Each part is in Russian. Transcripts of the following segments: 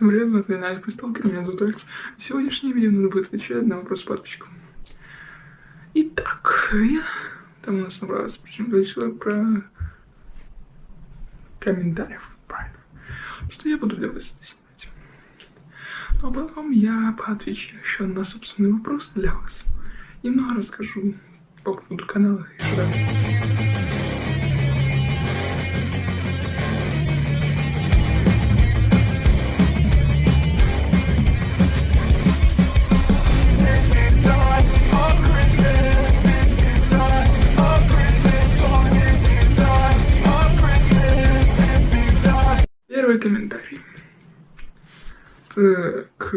Всем привет, это Надя Присталкер, меня зовут Алекс. Сегодняшнее видео надо будет отвечать на вопрос подписчиков. Итак, я... там у нас набралось причем количество про комментариев, правильно. Что я буду делать снимать. Ну а потом я поотвечу еще на собственные вопросы для вас. Немного расскажу по поводу канала и так. Так,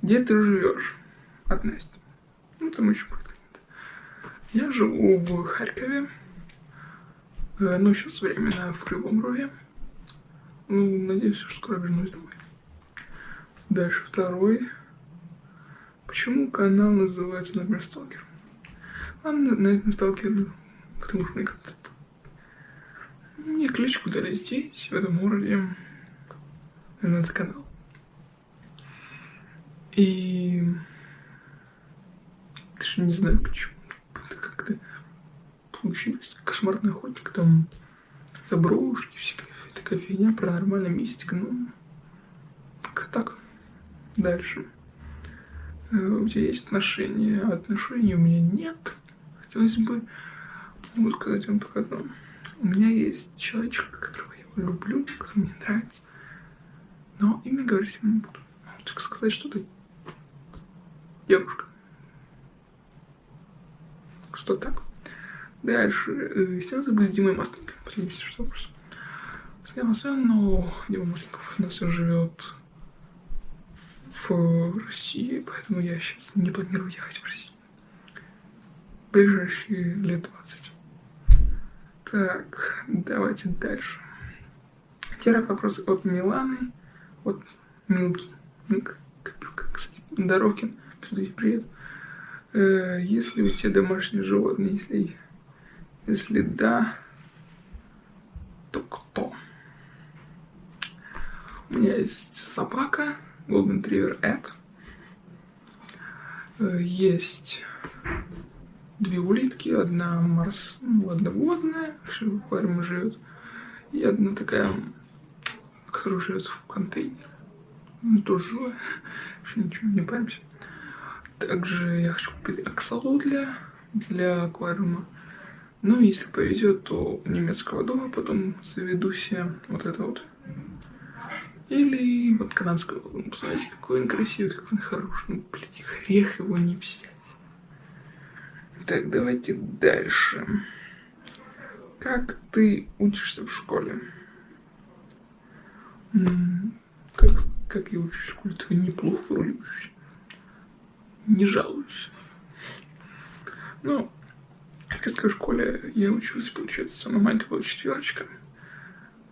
где ты живешь? От Насти. Ну, там еще будет Я живу в Харькове. Э, ну, сейчас временно в Кривом Роге. Ну, надеюсь, что скоро вернусь домой. Дальше второй. Почему канал называется Найтмер Сталкер? А Найтмер Сталкер, потому что мне как-то мне кличку дали здесь, в этом городе, на этот канал. И даже не знаю почему. Это как-то получилось. Кошмарный охотник, там заброшки, всякая такая фигня, паранормальная мистика. Ну, как так. Дальше. Э, у тебя есть отношения? Отношений у меня нет. Хотелось бы, могу сказать вам только одно. У меня есть человечек, которого я люблю, который мне нравится. Но имя говорить не буду. Только сказать, что ты девушка. Что так? Дальше. Э, снялся бы с Димой Масленниковым. Последний что вопрос. Снялся, но Дима Масленников у нас живет в России, поэтому я сейчас не планирую ехать в Россию. Ближайшие лет 20. Так, давайте дальше. Теперь вопрос от Миланы, от Милки, Милка, кстати, Дорокин, привет. Э, если у тебя домашние животные, если, если да, то кто? У меня есть собака, Golden Retriever Эд. Э, есть две улитки, одна марс, ну, одна водная, в живет, и одна такая, которая живет в контейнере. Ну, тоже живая, еще ничего, не паримся. Также я хочу купить аксалу для, для аквариума. Ну, если повезет, то немецкого дома потом заведу себе вот это вот. Или вот канадского. Посмотрите, какой он красивый, какой он хороший. Ну, блядь, грех его не взять. Так, давайте дальше. Как ты учишься в школе? Как, как я учусь в? Ты неплохо вроде учусь. Не жалуюсь. Ну, в Харьковской школе я учился, получается, самая маленькая была четверочка.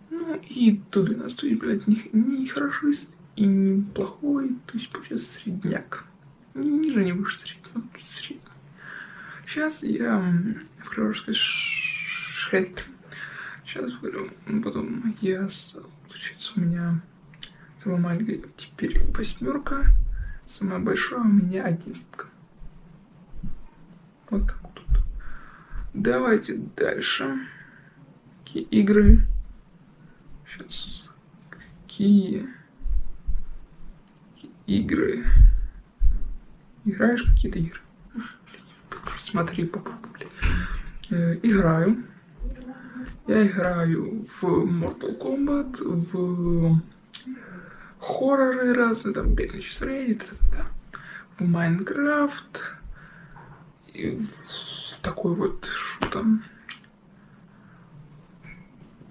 Ну, и до 12, блядь, не, не хорошист и не плохой, то есть, получается, средняк. Ниже не выше среднего, средний. Сейчас я хочу сказать шесть. Сейчас говорю, потом я, получается, у меня самая маленькая теперь восьмерка, самая большая у меня одиннадцатка. Вот так вот. Давайте дальше. Какие игры? Сейчас. Какие игры? Играешь какие-то игры? смотри, попробуй. Э, играю. Я играю в Mortal Kombat, в хорроры разные, там, бедный Reddit, да, в Майнкрафт, и в такой вот, что там.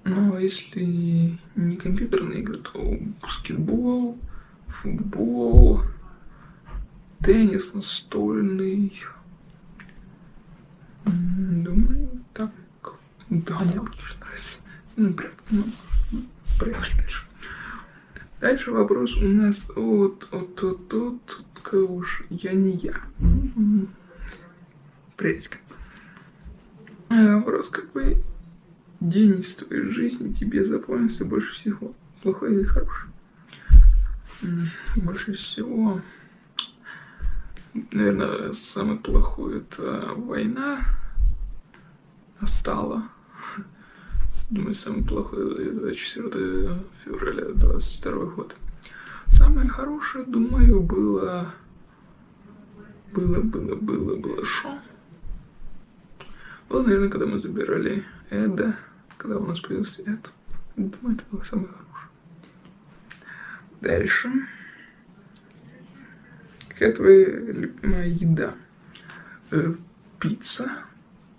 Но если не компьютерные игры, то баскетбол, футбол, теннис настольный, Думаю, так догонялки уже нравится. Ну, прятки, ну, проехали дальше. Дальше вопрос у нас от, от, от, от, от уж я не я. Приветик. Вопрос, какой день из твоей жизни тебе запомнился больше всего? Плохой или хороший? Больше всего, наверное, самый плохой это война настала. Думаю, самый плохой 24 февраля 22 год. Самое хорошее, думаю, было... Было, было, было, было шо? Было, наверное, когда мы забирали Эда, когда у нас появился Эд. Думаю, это было самое хорошее. Дальше. Какая твоя любимая еда? Э, пицца,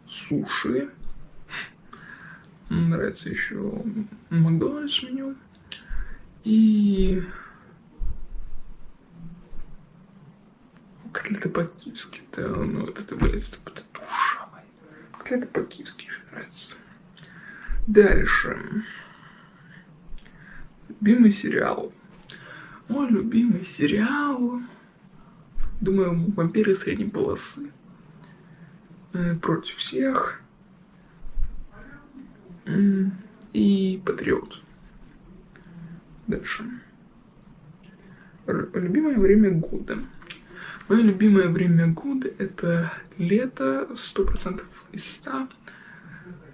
суши. Нравится еще Макдональдс меню. И котлеты по-киевски. Да, ну вот это, блядь, это, это душа моя. Котлеты по-киевски нравится. Дальше. Любимый сериал. Мой любимый сериал. Думаю, вампиры средней полосы. Э, против всех. И патриот. Дальше. Любимое время года. Мое любимое время года это лето, сто процентов из ста,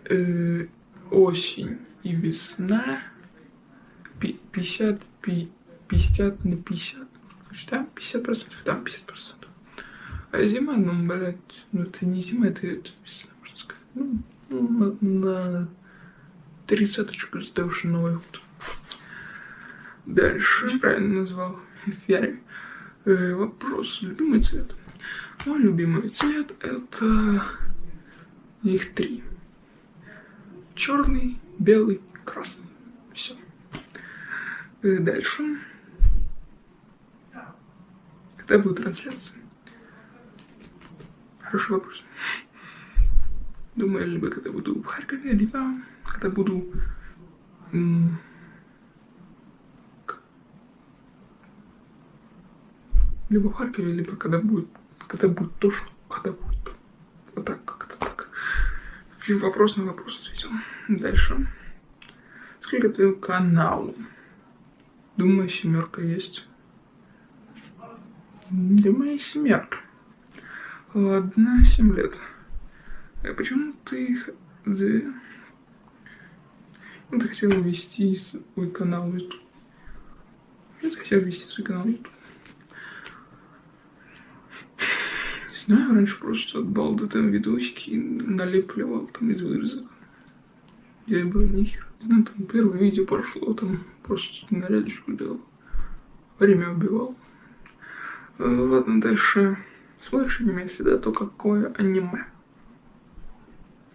э, осень и весна, 50, 50 на 50, да, 50 процентов, да, 50 процентов. А зима, ну, блядь, ну это не зима, это, это весна, можно сказать. Ну, ну на, на тридцаточку сделавший Новый год. Дальше, правильно назвал, Фиари. Э, вопрос, любимый цвет. Мой любимый цвет это их три. Черный, белый, красный. Все. Э, дальше. Когда будет трансляция? Хороший вопрос. Думаю, либо когда буду в Харькове, либо когда буду либо в Харькове, либо когда будет, когда будет тоже, когда будет. Вот так, как-то так. Вопрос на вопрос ответил. Дальше. Сколько твоему каналу? Думаю, семерка есть. Думаю, семерка. Ладно, семь лет. А почему ты их... Ты хотел ввести свой канал в YouTube? Я хотел ввести свой канал в YouTube. знаю, раньше просто от балды там видосики налепливал там из вырезок. Я был нихер. Ну, там первое видео прошло, там просто нарядочку делал. Время убивал. Э, ладно, дальше. Смотришь аниме всегда, то какое аниме?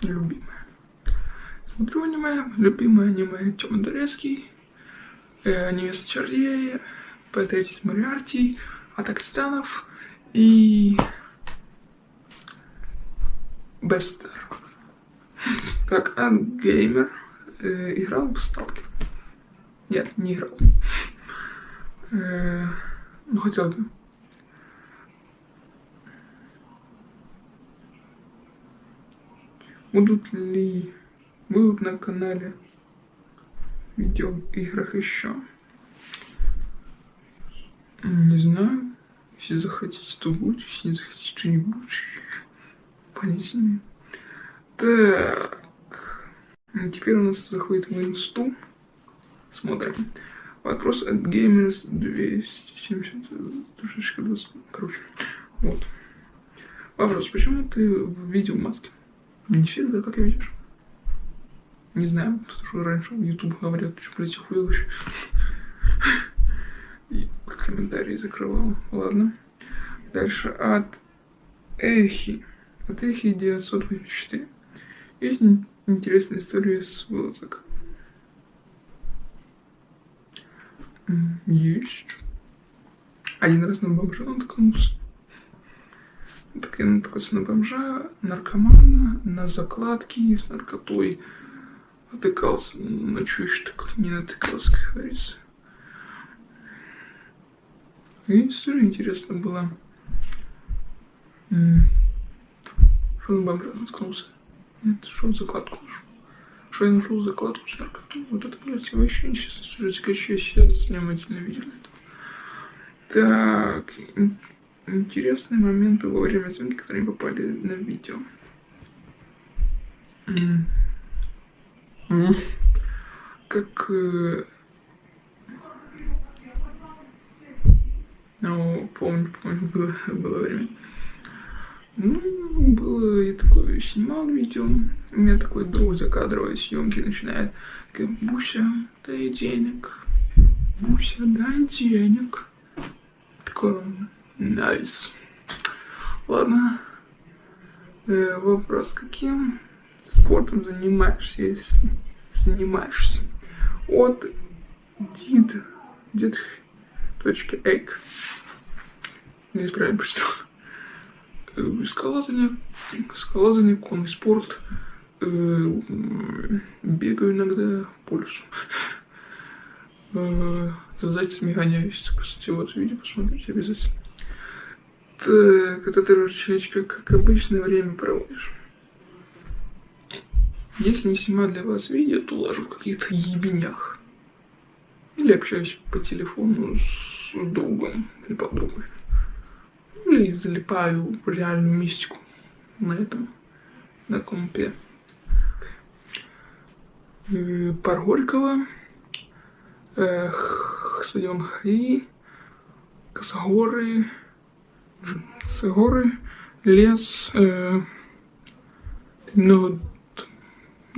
Любимое. Смотрю аниме, любимое аниме Тёма Дурецкий, э, Невеста Чародея, П-30 Мариарти, Атака Титанов и Бестер. Как ангеймер э, играл в Сталкер. Нет, не играл. Э, ну, хотел бы. Будут ли будут на канале видео играх еще? Не знаю. Если захотите, то будет. Если не захотите, то не будет понятия Так. Теперь у нас заходит в инсту. Смотрим. Вопрос от Gamers 270. Душечка 20. Короче. Вот. Вопрос. Почему ты в видео маске? Не всегда так видишь. Не знаю, тут уже раньше в YouTube говорят, что, блядь, вообще. И комментарии закрывал. Ладно. Дальше от Эхи. От их 984 есть интересная история с вылазок. Есть. Один раз на бомжа наткнулся. Так я наткнулся на бомжа, наркомана, на закладки с наркотой. Натыкался, на что еще так не натыкался, как говорится. И история интересная была. На бомжа наткнулся? Нет, что в закладку нашел. что я нашел закладку с наркотой. Вот это, блядь, вообще интересно. Слушайте, как я сейчас внимательно видел это. Так, интересные моменты во время съемки, которые попали на видео. Как... Э, ну, помню, помню, было, было время. Ну, было, я такое снимал видео, у меня такой друг за кадровой съемки начинает, такая, Буся, дай денег, Буся, дай денег. Такой, найс. Ладно, э, вопрос, каким спортом занимаешься, если занимаешься? От дид, дид, точка, эйк. Неправильно прочитал скалолазание, скалолазание, конный спорт, э, бегаю иногда по лесу. Э, за зайцами гоняюсь. Кстати, вот видео посмотрите обязательно. Так, это ты, как обычно время проводишь. Если не снимаю для вас видео, то ложу в каких-то ебенях. Или общаюсь по телефону с другом или подругой или залипаю в реальную мистику на этом, на компе. Э, Пар Горького, э, стадион Хаи, Косогоры, Косогоры, лес, э, ну,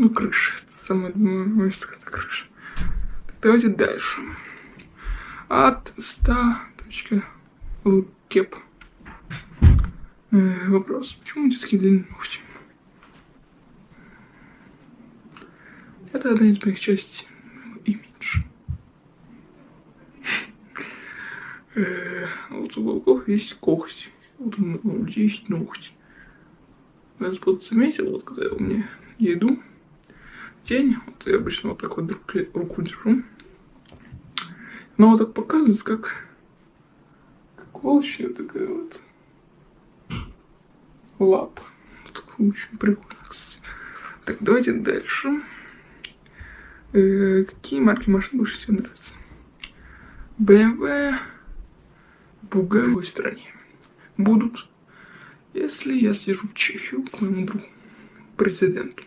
ну, крыша, это самое место, это крыша. Давайте дальше. От 100. Кеп. Э, вопрос, почему у тебя такие длинные ногти? Это одна из моих частей имидж. Э, вот у волков есть когти. Вот у людей есть ногти. Я вот заметил, вот когда я у меня еду, тень, вот я обычно вот так вот руку держу. Но вот так показывается, как, как волчья такая вот лап. Так, очень прикольно, кстати. Так, давайте дальше. Э, какие марки машин больше всего нравятся? BMW, Буга в стране. Будут, если я съезжу в Чехию к моему другу, президенту.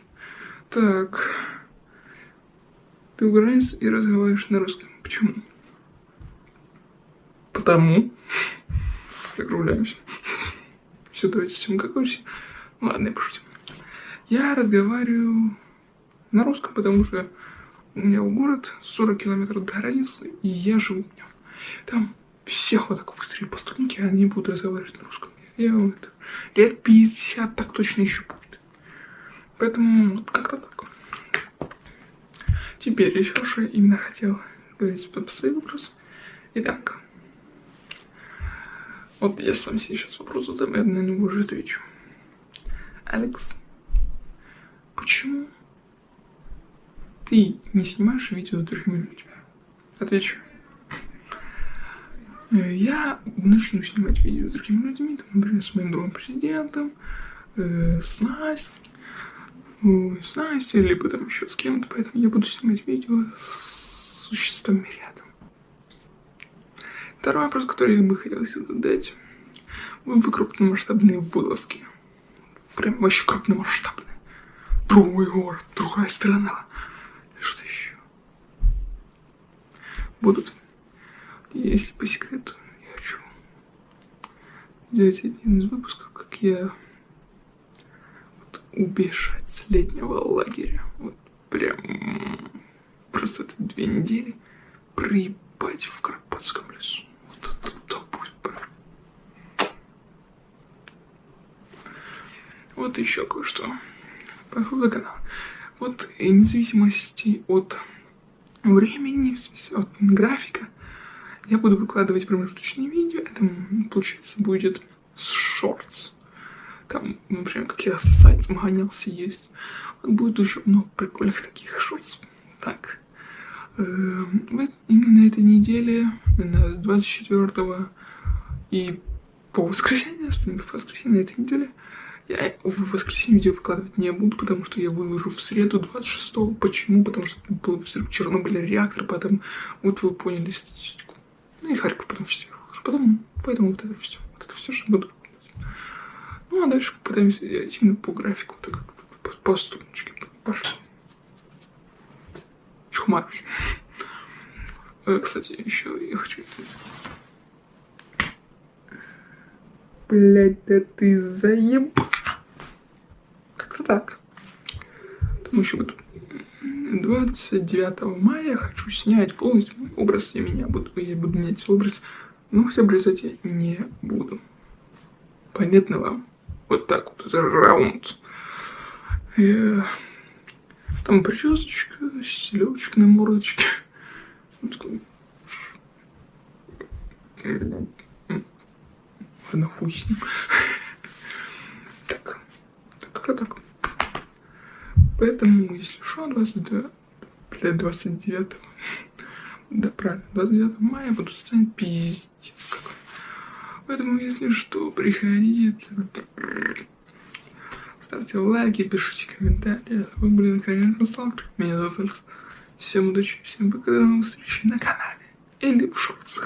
Так, ты украинец и разговариваешь на русском. Почему? Потому. Закругляемся. Все, давайте всем как Ладно, я пошутил. Я разговариваю на русском, потому что у меня в город 40 километров до границы, и я живу в нем. Там всех вот так выстрелили по струнке, они будут разговаривать на русском. Я вот лет 50 так точно еще будет. Поэтому вот как-то так. Теперь еще я именно хотел говорить по своим вопросам. Итак, вот я сам себе сейчас вопрос задам, я на него уже отвечу. Алекс, почему ты не снимаешь видео с другими людьми? Отвечу. Я начну снимать видео с другими людьми, например, с моим другом президентом, э, с Настей, с Настей, либо там еще с кем-то, поэтому я буду снимать видео с существами рядом. Второй вопрос, который я бы хотел задать. Вы крупномасштабные вылазки. Прям вообще крупномасштабные. Другой город, другая страна. Что еще? Будут. Если по секрету, я хочу взять один из выпусков, как я убежать с летнего лагеря. Вот прям просто это две недели проебать в Карпатском лесу. Вот еще кое-что по поводу канала. Вот вне зависимости от времени, в смысле от графика, я буду выкладывать промежуточные видео. Это, получается, будет с шортс. Там, например, как я с сайтом гонялся, есть. Вот будет уже много прикольных таких шортс. Так. Эм, именно этой неделе, с 24 и по воскресенье, с воскресенье на этой неделе, Я в воскресенье видео выкладывать не буду, потому что я выложу в среду 26-го. Почему? Потому что был в Чернобыле реактор, потом вот вы поняли статистику. Ну и Харьков потом все выложу. Потом, поэтому вот это все. Вот это все же буду Ну а дальше попытаемся делать именно по графику, так как по, струночке. Пошло. Чухмарусь. Э, кстати, еще я хочу Блять, да ты заеб. Как-то так. Там еще вот 29 мая хочу снять полностью мой образ. Я меня буду, я буду менять образ. Но хотя обрезать я не буду. Понятно вам? Вот так вот, это раунд. И, там причесочка, селедочка на мордочке. Ладно, хуй с ним. Так, как-то так. Поэтому, если что, 22, блядь, 29 да, правильно, 29 мая буду пиздец какой. Поэтому, если что, приходите, ставьте лайки, пишите комментарии. Вы были на канале Сталкер. Меня зовут Алекс. Всем удачи, всем пока, до новых встреч на канале или в шортах.